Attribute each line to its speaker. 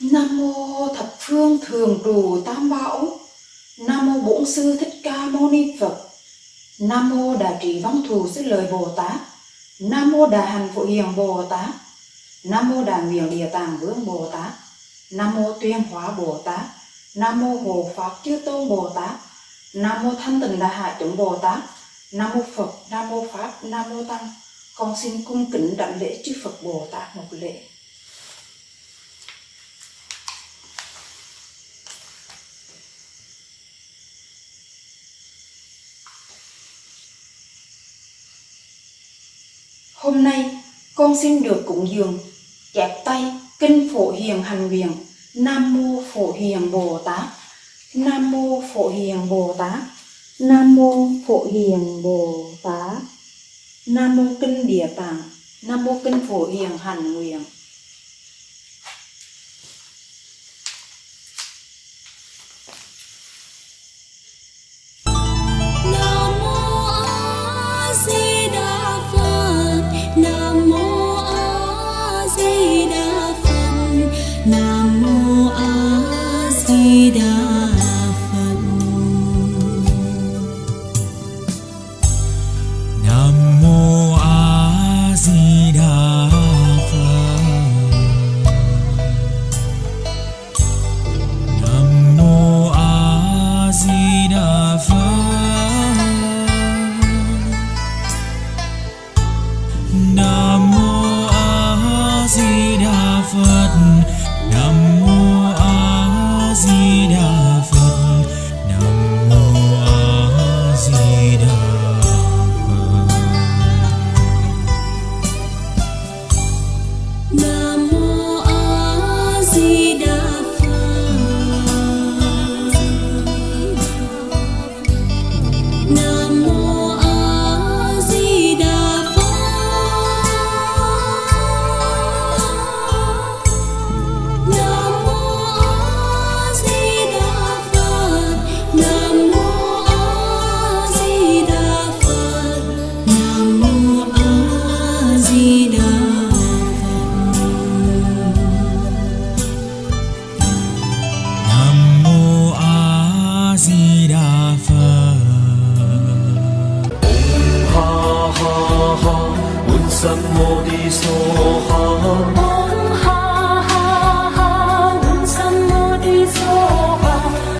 Speaker 1: Nam mô thập phương thường trụ tam bảo. Nam mô bổn sư thích ca mâu ni Phật. Nam mô đại trí văn thù sư lợi Bồ Tát. Nam mô đại hành phụ hiền Bồ Tát. Nam mô Đại miệng địa tạng vương Bồ Tát. Nam mô tuyên hóa Bồ Tát. Nam mô hộ pháp chư tôn Bồ Tát. Nam mô thanh tịnh đại hải chúng Bồ Tát. Nam mô Phật, Nam mô Pháp, Nam mô Tăng. Con xin cung kính đảnh lễ chư Phật Bồ Tát một lễ. Hôm nay, con xin được cúng dường chép tay, kinh phổ hiền hành nguyện. Nam mô phổ hiền Bồ Tát. Nam mô phổ hiền Bồ Tát. Nam mô phổ hiền Bồ Tát. Nam mô kinh địa tạng. Nam mô kinh phổ hiền hành nguyện.
Speaker 2: Nam mô A Di Đà Phật.
Speaker 3: 什麼的所行？